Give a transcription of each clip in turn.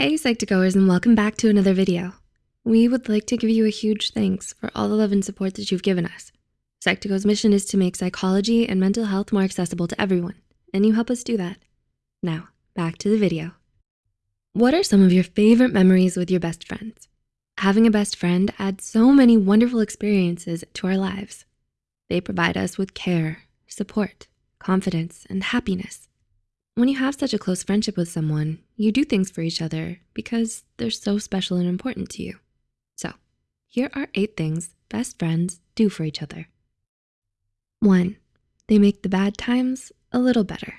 Hey Psych2Goers and welcome back to another video. We would like to give you a huge thanks for all the love and support that you've given us. Psych2Go's mission is to make psychology and mental health more accessible to everyone, and you help us do that. Now, back to the video. What are some of your favorite memories with your best friends? Having a best friend adds so many wonderful experiences to our lives. They provide us with care, support, confidence, and happiness. When you have such a close friendship with someone, you do things for each other because they're so special and important to you. So here are eight things best friends do for each other. One, they make the bad times a little better.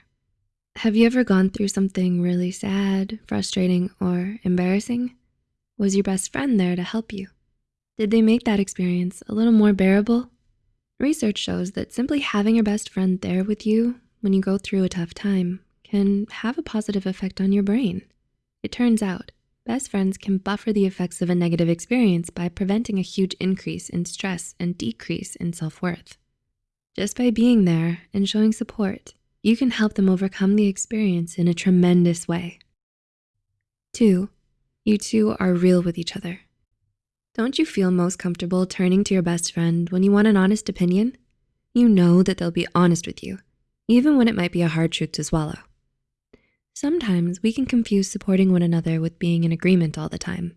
Have you ever gone through something really sad, frustrating, or embarrassing? Was your best friend there to help you? Did they make that experience a little more bearable? Research shows that simply having your best friend there with you when you go through a tough time can have a positive effect on your brain. It turns out, best friends can buffer the effects of a negative experience by preventing a huge increase in stress and decrease in self-worth. Just by being there and showing support, you can help them overcome the experience in a tremendous way. Two, you two are real with each other. Don't you feel most comfortable turning to your best friend when you want an honest opinion? You know that they'll be honest with you, even when it might be a hard truth to swallow. Sometimes we can confuse supporting one another with being in agreement all the time.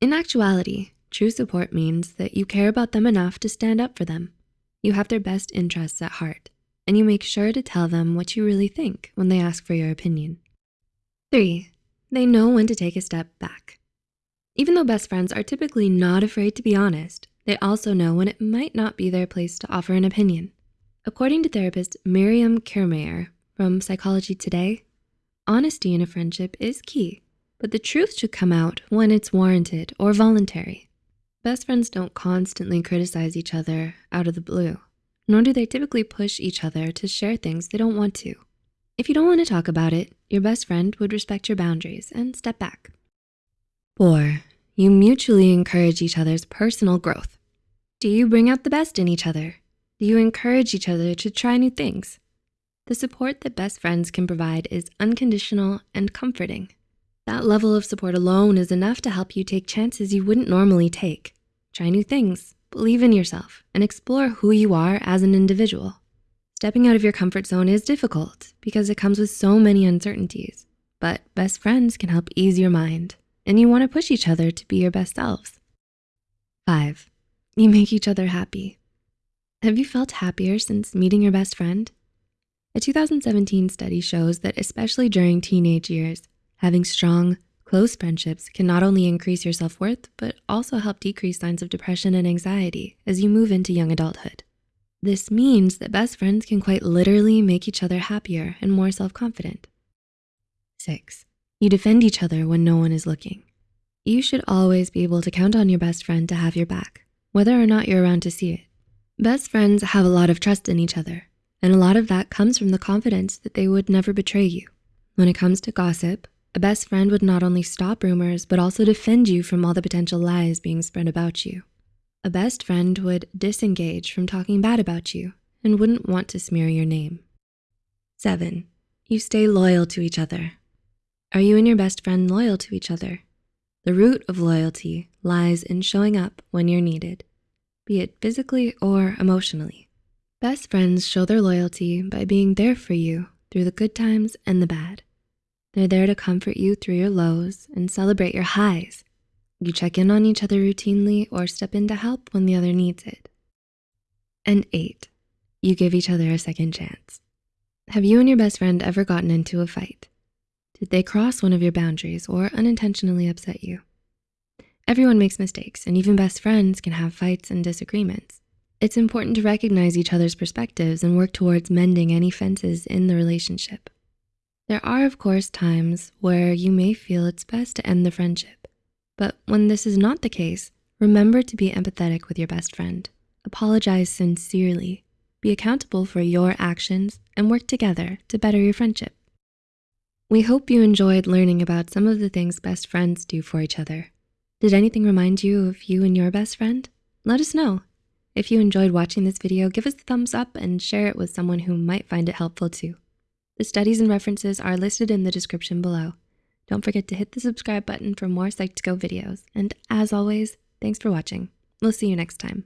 In actuality, true support means that you care about them enough to stand up for them. You have their best interests at heart, and you make sure to tell them what you really think when they ask for your opinion. Three, they know when to take a step back. Even though best friends are typically not afraid to be honest, they also know when it might not be their place to offer an opinion. According to therapist Miriam Kirmayer from Psychology Today, Honesty in a friendship is key, but the truth should come out when it's warranted or voluntary. Best friends don't constantly criticize each other out of the blue, nor do they typically push each other to share things they don't want to. If you don't wanna talk about it, your best friend would respect your boundaries and step back. Four, you mutually encourage each other's personal growth. Do you bring out the best in each other? Do you encourage each other to try new things? The support that best friends can provide is unconditional and comforting. That level of support alone is enough to help you take chances you wouldn't normally take. Try new things, believe in yourself, and explore who you are as an individual. Stepping out of your comfort zone is difficult because it comes with so many uncertainties, but best friends can help ease your mind and you wanna push each other to be your best selves. Five, you make each other happy. Have you felt happier since meeting your best friend? A 2017 study shows that especially during teenage years, having strong, close friendships can not only increase your self-worth, but also help decrease signs of depression and anxiety as you move into young adulthood. This means that best friends can quite literally make each other happier and more self-confident. Six, you defend each other when no one is looking. You should always be able to count on your best friend to have your back, whether or not you're around to see it. Best friends have a lot of trust in each other and a lot of that comes from the confidence that they would never betray you. When it comes to gossip, a best friend would not only stop rumors, but also defend you from all the potential lies being spread about you. A best friend would disengage from talking bad about you and wouldn't want to smear your name. Seven, you stay loyal to each other. Are you and your best friend loyal to each other? The root of loyalty lies in showing up when you're needed, be it physically or emotionally. Best friends show their loyalty by being there for you through the good times and the bad. They're there to comfort you through your lows and celebrate your highs. You check in on each other routinely or step in to help when the other needs it. And eight, you give each other a second chance. Have you and your best friend ever gotten into a fight? Did they cross one of your boundaries or unintentionally upset you? Everyone makes mistakes and even best friends can have fights and disagreements. It's important to recognize each other's perspectives and work towards mending any fences in the relationship. There are, of course, times where you may feel it's best to end the friendship. But when this is not the case, remember to be empathetic with your best friend. Apologize sincerely, be accountable for your actions, and work together to better your friendship. We hope you enjoyed learning about some of the things best friends do for each other. Did anything remind you of you and your best friend? Let us know. If you enjoyed watching this video, give us a thumbs up and share it with someone who might find it helpful too. The studies and references are listed in the description below. Don't forget to hit the subscribe button for more Psych2Go videos. And as always, thanks for watching. We'll see you next time.